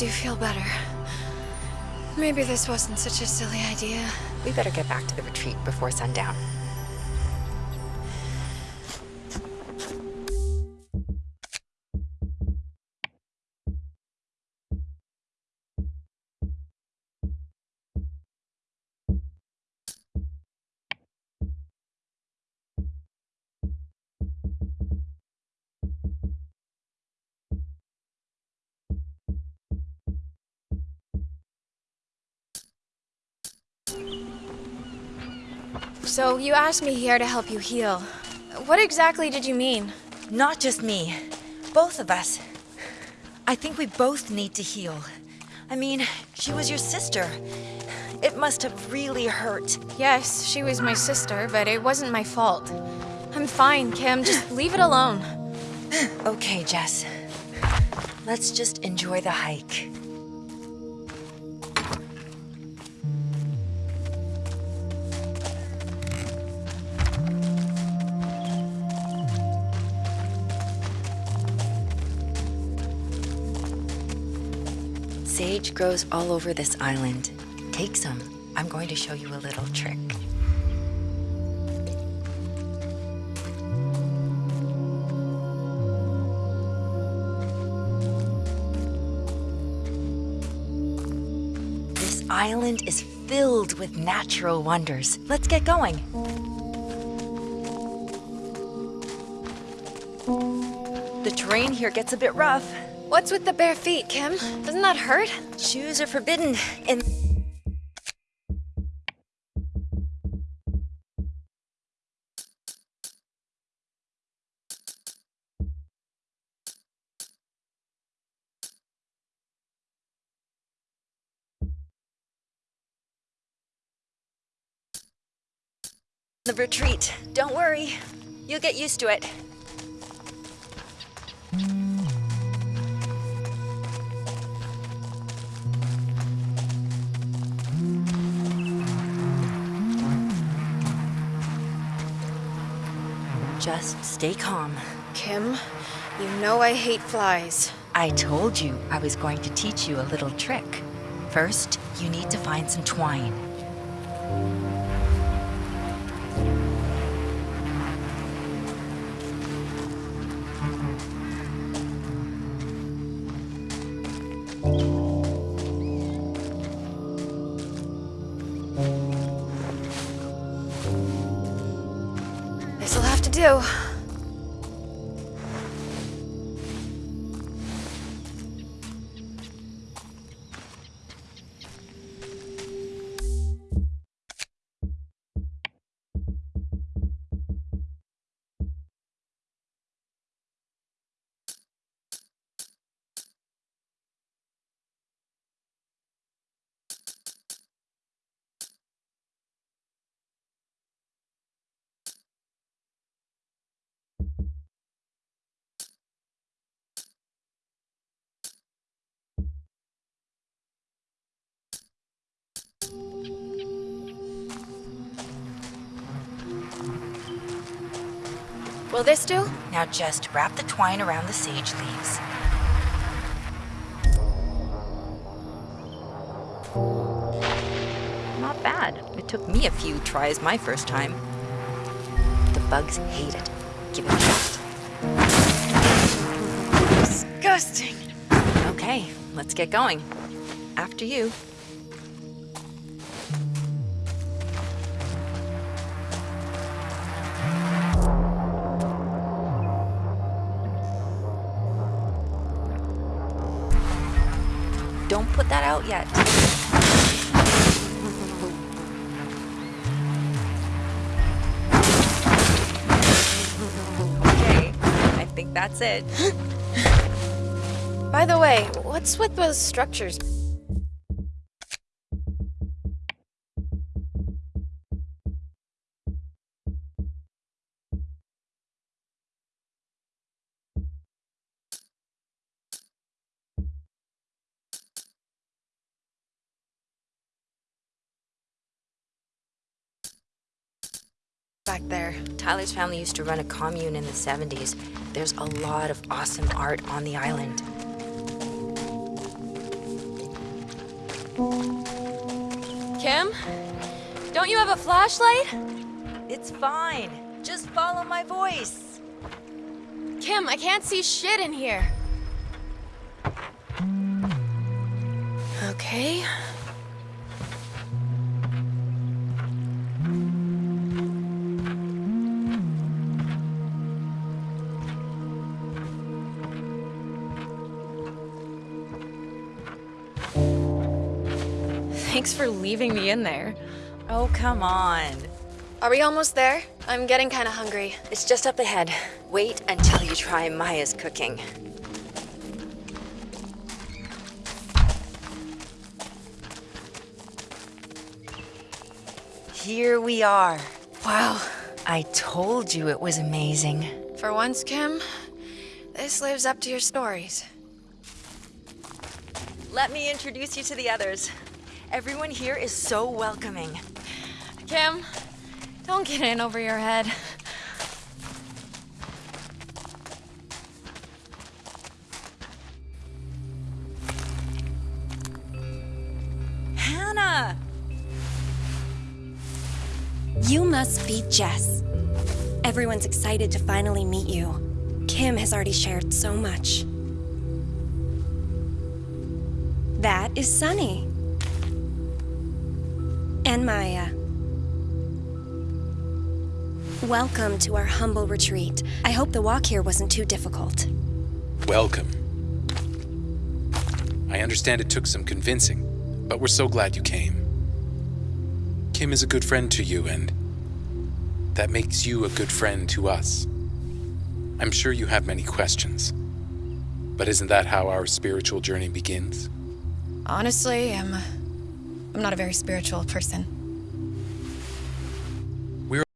do feel better. Maybe this wasn't such a silly idea. We better get back to the retreat before sundown. So, you asked me here to help you heal. What exactly did you mean? Not just me. Both of us. I think we both need to heal. I mean, she was your sister. It must have really hurt. Yes, she was my sister, but it wasn't my fault. I'm fine, Kim. Just leave it alone. Okay, Jess. Let's just enjoy the hike. Sage grows all over this island. Take some. I'm going to show you a little trick. This island is filled with natural wonders. Let's get going. The terrain here gets a bit rough. What's with the bare feet, Kim? Doesn't that hurt? Shoes are forbidden in... The retreat. Don't worry. You'll get used to it. Just stay calm. Kim, you know I hate flies. I told you I was going to teach you a little trick. First, you need to find some twine. Do. Will this do? Now just wrap the twine around the sage leaves. Not bad. It took me a few tries my first time. The bugs hate it. Give it a shot. Disgusting. Okay, let's get going. After you. Don't put that out yet. Okay, I think that's it. By the way, what's with those structures? Back there. Tyler's family used to run a commune in the 70s. There's a lot of awesome art on the island. Kim? Don't you have a flashlight? It's fine. Just follow my voice. Kim, I can't see shit in here. Okay. Thanks for leaving me in there. Oh, come on. Are we almost there? I'm getting kind of hungry. It's just up ahead. Wait until you try Maya's cooking. Here we are. Wow. I told you it was amazing. For once, Kim, this lives up to your stories. Let me introduce you to the others. Everyone here is so welcoming. Kim, don't get in over your head. Hannah! You must be Jess. Everyone's excited to finally meet you. Kim has already shared so much. That is Sunny. And Maya. Welcome to our humble retreat. I hope the walk here wasn't too difficult. Welcome. I understand it took some convincing, but we're so glad you came. Kim is a good friend to you, and that makes you a good friend to us. I'm sure you have many questions, but isn't that how our spiritual journey begins? Honestly, I'm. I'm not a very spiritual person.